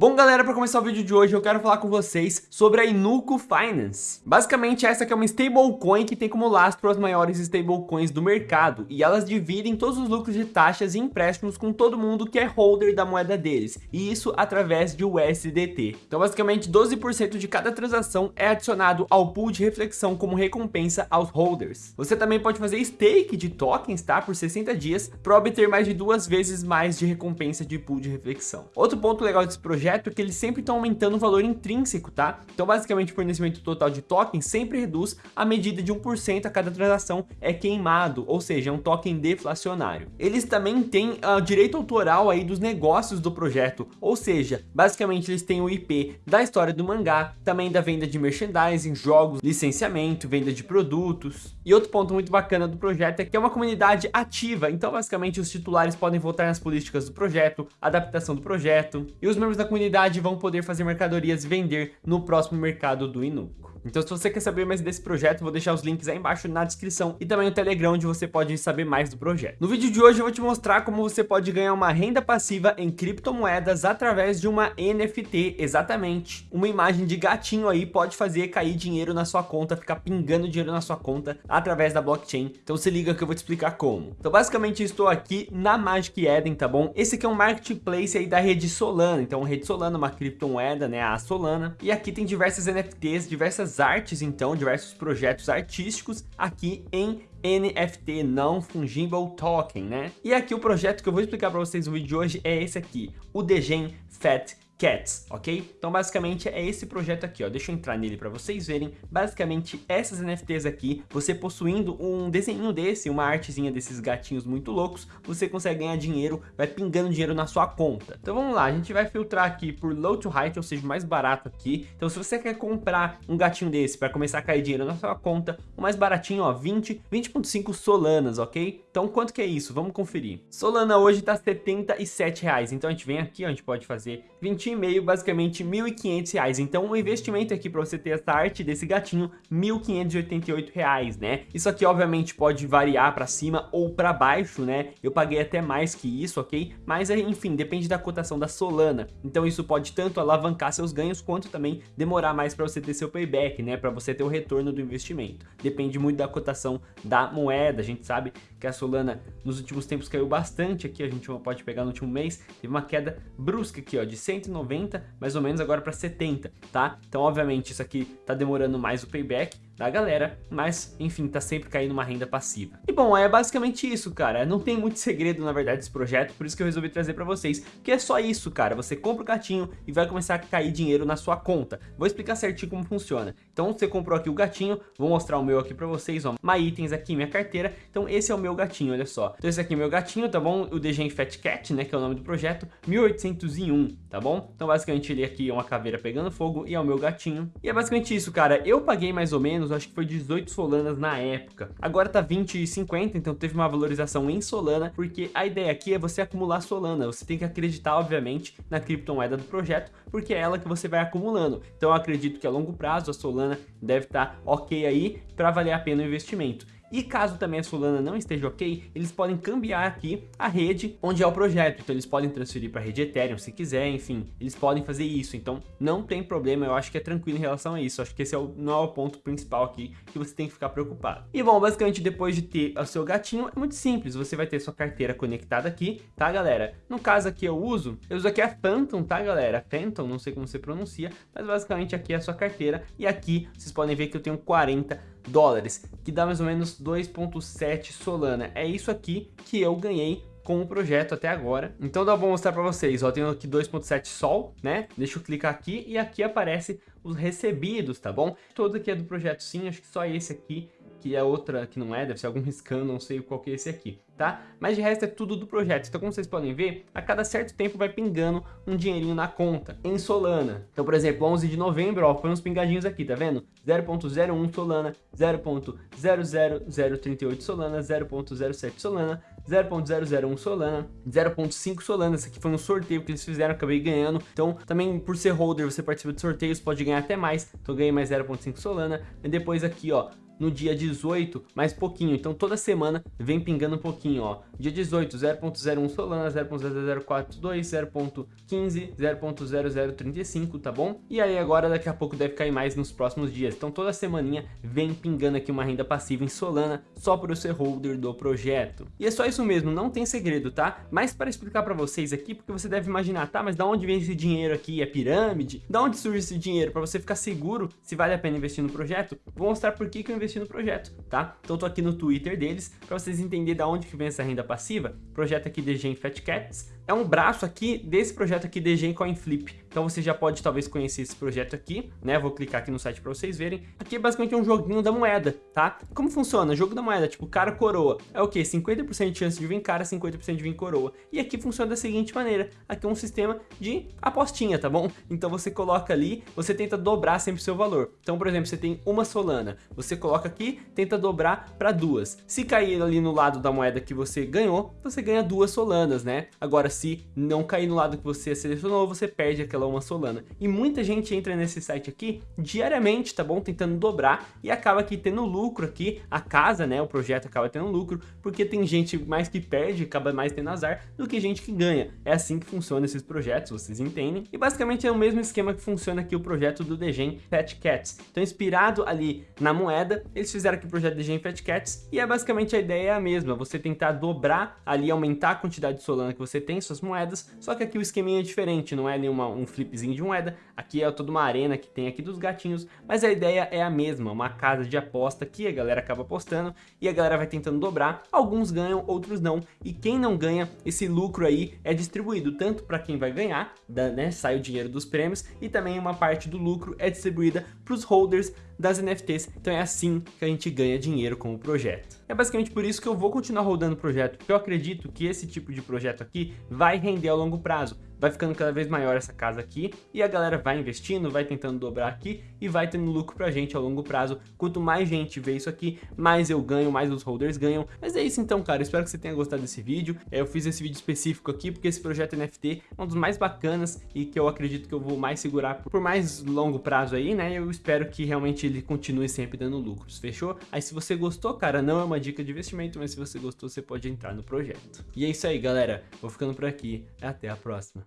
Bom galera, para começar o vídeo de hoje eu quero falar com vocês sobre a Inuco Finance. Basicamente essa aqui é uma stablecoin que tem como lastro as maiores stablecoins do mercado e elas dividem todos os lucros de taxas e empréstimos com todo mundo que é holder da moeda deles e isso através de USDT. Então basicamente 12% de cada transação é adicionado ao pool de reflexão como recompensa aos holders. Você também pode fazer stake de tokens, tá? Por 60 dias para obter mais de duas vezes mais de recompensa de pool de reflexão. Outro ponto legal desse projeto projeto que eles sempre estão aumentando o valor intrínseco, tá? Então, basicamente, o fornecimento total de tokens sempre reduz a medida de 1% a cada transação é queimado, ou seja, é um token deflacionário. Eles também têm uh, direito autoral aí dos negócios do projeto, ou seja, basicamente eles têm o IP da história do mangá, também da venda de merchandising, jogos, licenciamento, venda de produtos. E outro ponto muito bacana do projeto é que é uma comunidade ativa, então basicamente os titulares podem votar nas políticas do projeto, adaptação do projeto, e os membros da comunidade comunidade vão poder fazer mercadorias vender no próximo mercado do Inuco. Então se você quer saber mais desse projeto, vou deixar os links aí embaixo na descrição e também no Telegram onde você pode saber mais do projeto. No vídeo de hoje eu vou te mostrar como você pode ganhar uma renda passiva em criptomoedas através de uma NFT, exatamente. Uma imagem de gatinho aí pode fazer cair dinheiro na sua conta, ficar pingando dinheiro na sua conta através da blockchain. Então se liga que eu vou te explicar como. Então basicamente estou aqui na Magic Eden, tá bom? Esse aqui é um marketplace aí da rede Solana, então rede Solana, uma criptomoeda, né, a Solana. E aqui tem diversas NFTs, diversas artes, então, diversos projetos artísticos aqui em NFT, não fungible token, né? E aqui o projeto que eu vou explicar para vocês no vídeo de hoje é esse aqui, o Degen Fat Cats, ok? Então basicamente é esse projeto aqui, ó, deixa eu entrar nele para vocês verem, basicamente essas NFTs aqui, você possuindo um desenho desse, uma artezinha desses gatinhos muito loucos, você consegue ganhar dinheiro, vai pingando dinheiro na sua conta. Então vamos lá, a gente vai filtrar aqui por low to high, ou seja, mais barato aqui. Então se você quer comprar um gatinho desse para começar a cair dinheiro na sua conta, o mais baratinho, ó, 20, 20.5 solanas, ok? Então quanto que é isso? Vamos conferir. Solana hoje tá 77 reais, então a gente vem aqui, ó, a gente pode fazer 20 e basicamente R$ 1.500. Então o investimento aqui para você ter essa arte desse gatinho, R$ 1.588, né? Isso aqui obviamente pode variar para cima ou para baixo, né? Eu paguei até mais que isso, ok? Mas enfim, depende da cotação da Solana. Então isso pode tanto alavancar seus ganhos quanto também demorar mais para você ter seu payback, né? Para você ter o retorno do investimento. Depende muito da cotação da moeda. A gente sabe que a Solana nos últimos tempos caiu bastante aqui, a gente pode pegar no último mês, teve uma queda brusca aqui, ó, de 190 90, mais ou menos agora para 70, tá? Então, obviamente, isso aqui tá demorando mais o payback, da galera, mas enfim, tá sempre caindo uma renda passiva. E bom, é basicamente isso, cara. Não tem muito segredo, na verdade, desse projeto, por isso que eu resolvi trazer pra vocês, que é só isso, cara. Você compra o gatinho e vai começar a cair dinheiro na sua conta. Vou explicar certinho como funciona. Então, você comprou aqui o gatinho, vou mostrar o meu aqui pra vocês, ó. My itens aqui, minha carteira. Então, esse é o meu gatinho, olha só. Então, esse aqui é o meu gatinho, tá bom? O DGen Fat Cat, né, que é o nome do projeto, 1801, tá bom? Então, basicamente, ele aqui é uma caveira pegando fogo e é o meu gatinho. E é basicamente isso, cara. Eu paguei mais ou menos acho que foi 18 Solanas na época. Agora tá 20 e 50, então teve uma valorização em Solana, porque a ideia aqui é você acumular Solana. Você tem que acreditar, obviamente, na criptomoeda do projeto, porque é ela que você vai acumulando. Então eu acredito que a longo prazo a Solana deve estar tá ok aí para valer a pena o investimento. E caso também a Solana não esteja ok, eles podem cambiar aqui a rede onde é o projeto. Então eles podem transferir para a rede Ethereum se quiser, enfim, eles podem fazer isso. Então não tem problema, eu acho que é tranquilo em relação a isso. Acho que esse é o, não é o ponto principal aqui que você tem que ficar preocupado. E bom, basicamente depois de ter o seu gatinho, é muito simples. Você vai ter sua carteira conectada aqui, tá galera? No caso aqui eu uso, eu uso aqui a Phantom, tá galera? Phantom, não sei como você pronuncia, mas basicamente aqui é a sua carteira. E aqui vocês podem ver que eu tenho 40 dólares, que dá mais ou menos 2.7 Solana. É isso aqui que eu ganhei com o projeto até agora. Então dá vou mostrar para vocês, ó, tenho aqui 2.7 Sol, né? Deixa eu clicar aqui e aqui aparece os recebidos, tá bom? Todo aqui é do projeto sim, acho que só esse aqui que é outra que não é, deve ser algum riscando, não sei qual que é esse aqui, tá? Mas de resto é tudo do projeto, então como vocês podem ver, a cada certo tempo vai pingando um dinheirinho na conta, em Solana. Então, por exemplo, 11 de novembro, ó, foi uns pingadinhos aqui, tá vendo? 0.01 Solana, 0.00038 Solana, 0.07 Solana, 0.001 Solana, 0.5 Solana, esse aqui foi um sorteio que eles fizeram, acabei ganhando, então também por ser holder você participa de sorteios, pode ganhar até mais, então ganhei mais 0.5 Solana, e depois aqui ó, no dia 18, mais pouquinho. Então toda semana vem pingando um pouquinho, ó. Dia 18, 0.01 Solana, 0.0042, 0.15, 0.0035, tá bom? E aí agora daqui a pouco deve cair mais nos próximos dias. Então toda semaninha vem pingando aqui uma renda passiva em Solana só para o ser holder do projeto. E é só isso mesmo, não tem segredo, tá? Mas para explicar para vocês aqui, porque você deve imaginar, tá, mas da onde vem esse dinheiro aqui? É pirâmide? Da onde surge esse dinheiro? Para você ficar seguro se vale a pena investir no projeto, vou mostrar por que, que eu investi no projeto, tá? Então tô aqui no Twitter deles, para vocês entenderem da onde que vem essa renda passiva. Projeto aqui de Gen Fat Cats, é um braço aqui desse projeto aqui de Gen Coin Flip. Então você já pode talvez conhecer esse projeto aqui, né? Vou clicar aqui no site para vocês verem. Aqui é basicamente um joguinho da moeda, tá? Como funciona? Jogo da moeda, tipo cara coroa. É o que? 50% de chance de vir cara, 50% de vir coroa. E aqui funciona da seguinte maneira. Aqui é um sistema de apostinha, tá bom? Então você coloca ali, você tenta dobrar sempre o seu valor. Então, por exemplo, você tem uma Solana. Você coloca aqui, tenta dobrar para duas. Se cair ali no lado da moeda que você ganhou, você ganha duas Solanas, né? Agora, se não cair no lado que você selecionou, você perde aquela uma Solana. E muita gente entra nesse site aqui diariamente, tá bom? Tentando dobrar e acaba aqui tendo lucro aqui, a casa, né, o projeto acaba tendo lucro, porque tem gente mais que perde, acaba mais tendo azar, do que gente que ganha. É assim que funciona esses projetos, vocês entendem? E basicamente é o mesmo esquema que funciona aqui o projeto do Degen Fat Cats. Então inspirado ali na moeda, eles fizeram aqui o projeto Degen Fat Cats e é basicamente a ideia é a mesma, você tentar dobrar ali, aumentar a quantidade de Solana que você tem, suas moedas, só que aqui o esqueminha é diferente, não é nenhuma, um flipzinho de moeda, aqui é toda uma arena que tem aqui dos gatinhos, mas a ideia é a mesma, uma casa de aposta que a galera acaba apostando e a galera vai tentando dobrar, alguns ganham, outros não, e quem não ganha, esse lucro aí é distribuído tanto para quem vai ganhar, né, sai o dinheiro dos prêmios, e também uma parte do lucro é distribuída para os holders das NFTs, então é assim que a gente ganha dinheiro com o projeto. É basicamente por isso que eu vou continuar rodando o projeto, porque eu acredito que esse tipo de projeto aqui vai render a longo prazo vai ficando cada vez maior essa casa aqui e a galera vai investindo, vai tentando dobrar aqui e vai tendo lucro pra gente a longo prazo. Quanto mais gente vê isso aqui, mais eu ganho, mais os holders ganham. Mas é isso então, cara. Espero que você tenha gostado desse vídeo. Eu fiz esse vídeo específico aqui porque esse projeto NFT é um dos mais bacanas e que eu acredito que eu vou mais segurar por mais longo prazo aí, né? Eu espero que realmente ele continue sempre dando lucros, fechou? Aí se você gostou, cara, não é uma dica de investimento, mas se você gostou, você pode entrar no projeto. E é isso aí, galera. Vou ficando por aqui. Até a próxima.